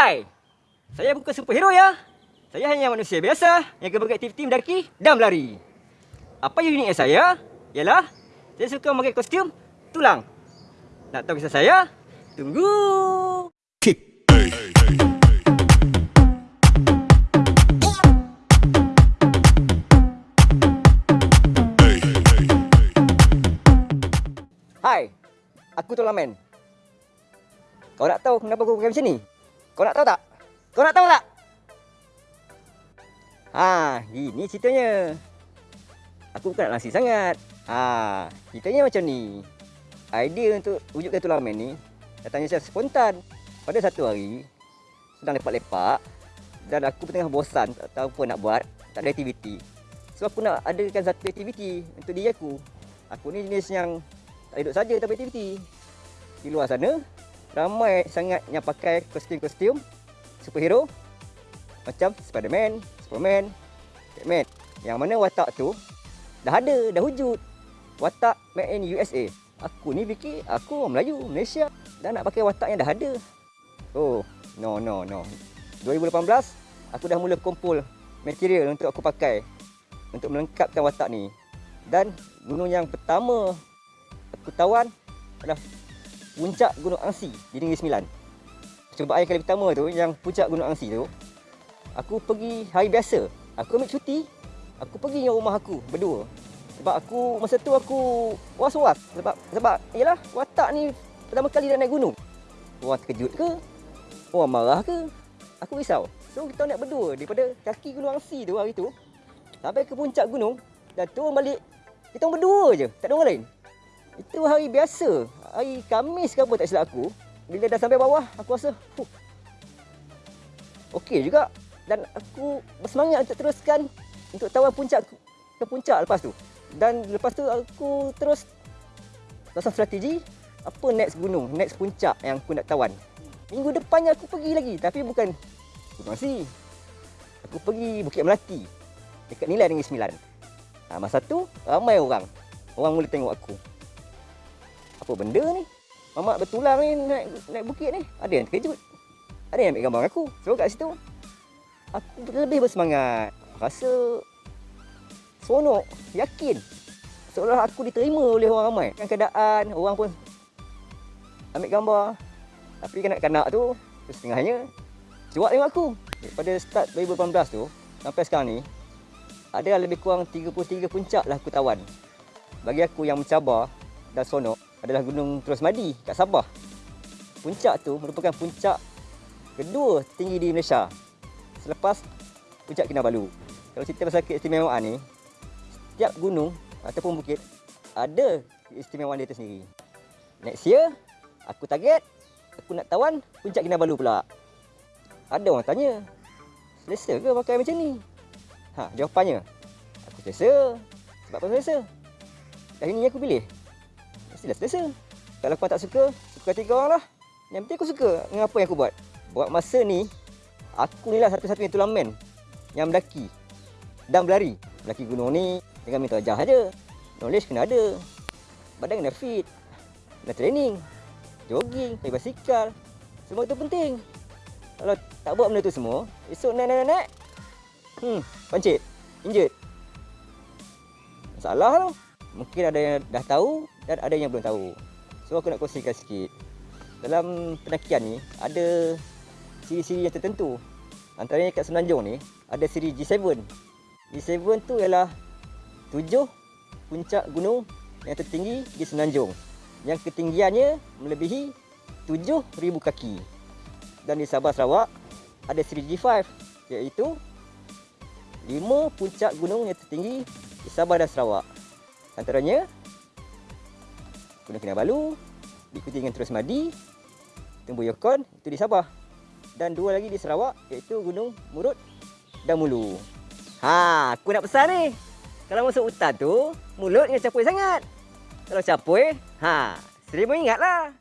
Hai, saya bukan superhero ya. Saya hanya manusia biasa yang akan beraktiviti mendaki dan berlari. Apa yang uniknya saya ialah saya suka memakai kostum tulang. Nak tahu kisah saya? Tunggu. Kick. Hai, aku Tulang Man. Kau nak tahu kenapa aku pakai macam ni? Kau nak tahu tak? Kau nak tahu tak? Ha, ini ceritanya. Aku bukan nak langsir sangat. Ha, ceritanya macam ni. Idea untuk wujudkan Tulang Man ni datangnya secara spontan. Pada satu hari, sedang lepak-lepak dan aku tengah bosan tak tahu apa nak buat, tak ada aktiviti. So aku nak adakan satu aktiviti untuk diri aku. Aku ni jenis yang tak duduk saja tanpa aktiviti. Di luar sana, ramai sangat yang pakai kostum-kostum superhero macam Spiderman, Superman, Batman. Yang mana watak tu dah ada, dah wujud. Watak made in USA. Aku ni fikir aku Melayu, Malaysia dan nak pakai watak yang dah ada. Oh, no no no. 2018 aku dah mula kumpul material untuk aku pakai untuk melengkapkan watak ni. Dan gunung yang pertama aku tawan adalah puncak Gunung Angsi di Negeri Sembilan. Percubaan kali pertama tu yang puncak Gunung Angsi tu aku pergi hari biasa. Aku ambil cuti. Aku pergi dengan rumah aku berdua. Sebab aku masa tu aku was-was sebab sebab yalah watak ni pertama kali nak naik gunung. Orang terkejut ke? Orang marah ke? Aku risau. So kita naik berdua daripada kaki Gunung Angsi tu hari tu sampai ke puncak gunung dan turun balik kita berdua je, tak ada orang lain. Itu hari biasa. Hari Khamis ke apa tak silap aku. Bila dah sampai bawah, aku rasa, huh, okey juga. Dan aku bersemangat untuk teruskan untuk tawan puncak ke puncak lepas tu. Dan lepas tu aku terus pasang strategi apa next gunung, next puncak yang aku nak tawan. Minggu depannya aku pergi lagi tapi bukan Gunung Asi. Aku pergi Bukit Melati dekat Nilai Negeri Sembilan. Ha, masa tu ramai orang. Orang mula tengok aku. Apa benda ni? Mamak bertulang ni naik, naik bukit ni. Ada yang terkejut. Ada yang ambil gambar aku. So kat situ aku lebih bersemangat. Rasa seronok, yakin. Seolah aku diterima oleh orang ramai. Kan keadaan orang pun ambil gambar. Tapi kanak-kanak tu setengahnya cuak tengok aku. Daripada start 2018 tu sampai sekarang ni ada lebih kurang 33 puncak lah aku tawan. Bagi aku yang mencabar dan sonok adalah Gunung Terus Madi kat Sabah. Puncak tu merupakan puncak kedua tinggi di Malaysia selepas Puncak Kinabalu. Kalau cerita pasal keistimewaan ni, setiap gunung ataupun bukit ada keistimewaan dia tersendiri. Next year, aku target aku nak tawan Puncak Kinabalu pula. Ada orang tanya, selesa ke pakai macam ni? Ha, jawapannya, aku selesa. Sebab apa selesa? Kali ni aku pilih. Mestilah selesa. Kalau kau tak suka, suka tiga orang lah. Yang penting aku suka dengan apa yang aku buat. Buat masa ni, aku ni lah satu-satunya tulang man yang mendaki dan berlari. Mendaki gunung ni dengan minta ajar saja. Knowledge kena ada. Badan kena fit. Kena training. Jogging, naik basikal. Semua itu penting. Kalau tak buat benda tu semua, esok naik-naik-naik, hmm, pancit, injet. Masalah tu. Mungkin ada yang dah tahu dan ada yang belum tahu. So aku nak kongsikan sikit. Dalam pendakian ni ada siri-siri yang tertentu. Antaranya kat Semenanjung ni ada siri G7. G7 tu ialah tujuh puncak gunung yang tertinggi di Semenanjung. Yang ketinggiannya melebihi 7000 kaki. Dan di Sabah Sarawak ada siri G5 iaitu lima puncak gunung yang tertinggi di Sabah dan Sarawak. Antaranya Gunung Kinabalu, diikuti dengan Terus Madi, Tumbu Yokon, itu di Sabah. Dan dua lagi di Sarawak, iaitu Gunung Murut dan Mulu. Ha, aku nak pesan ni. Kalau masuk hutan tu, mulut jangan capoi sangat. Kalau capoi, ha, seribu ingatlah.